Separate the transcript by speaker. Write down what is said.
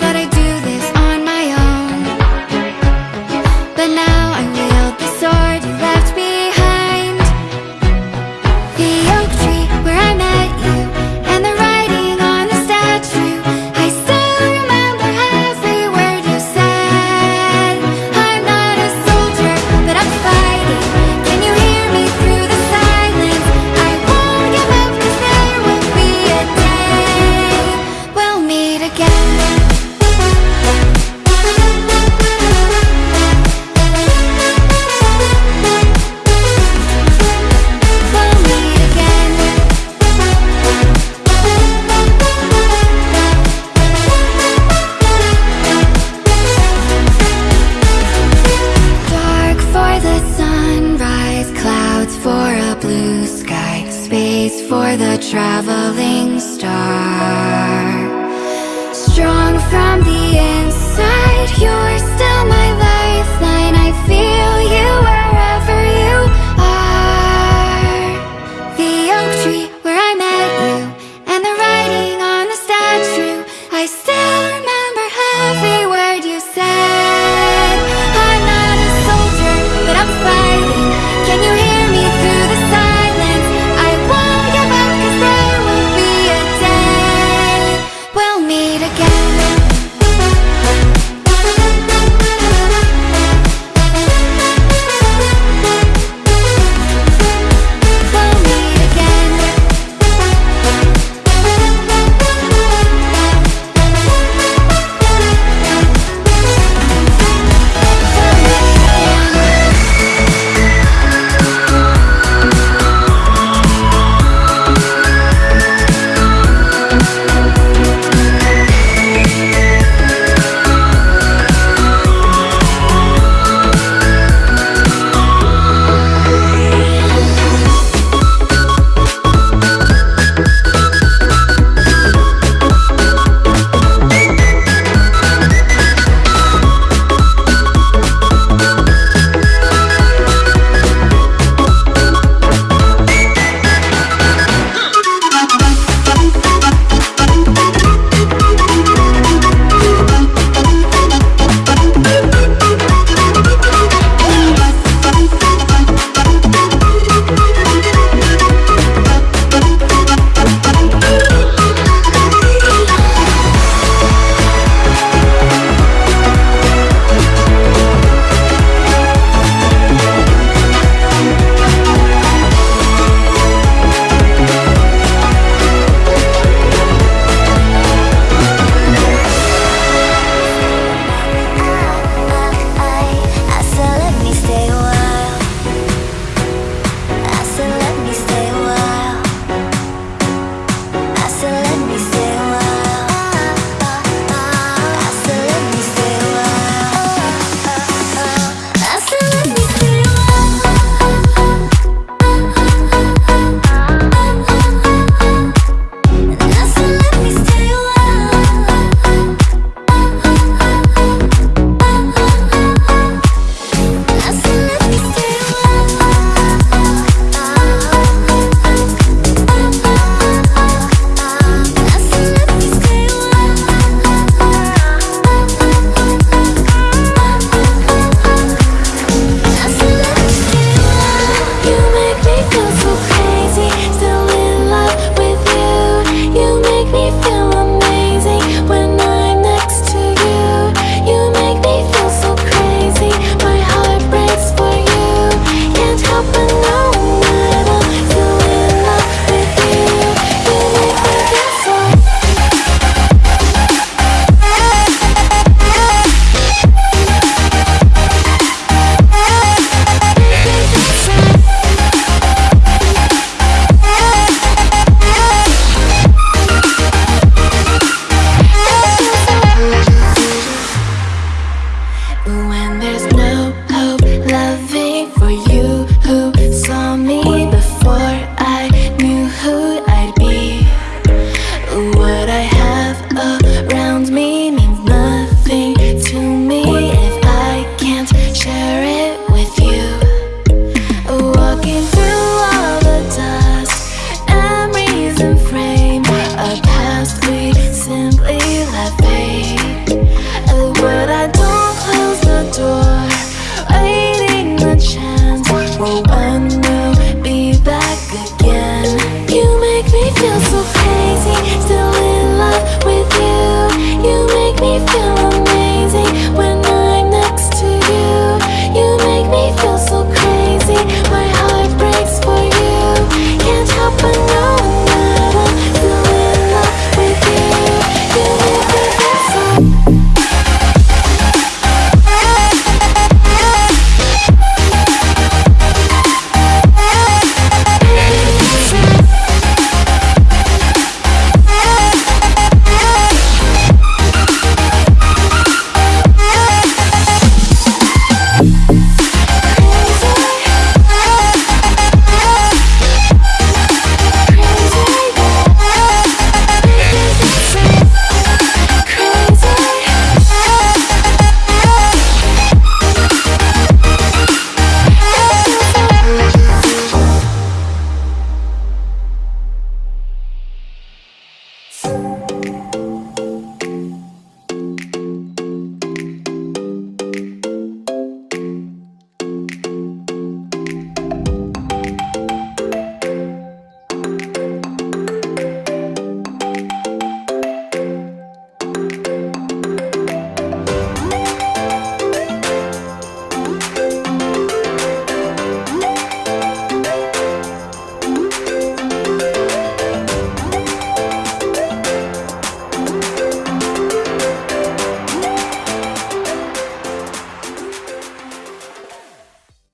Speaker 1: Never traveling